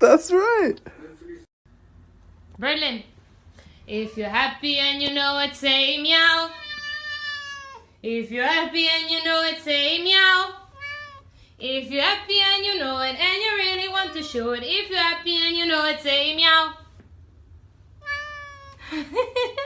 That's right. Berlin. If you're happy and you know it, say meow. If you're happy and you know it, say meow. If you're happy and you know it and you really want to show it, if you're happy and you know it, say meow.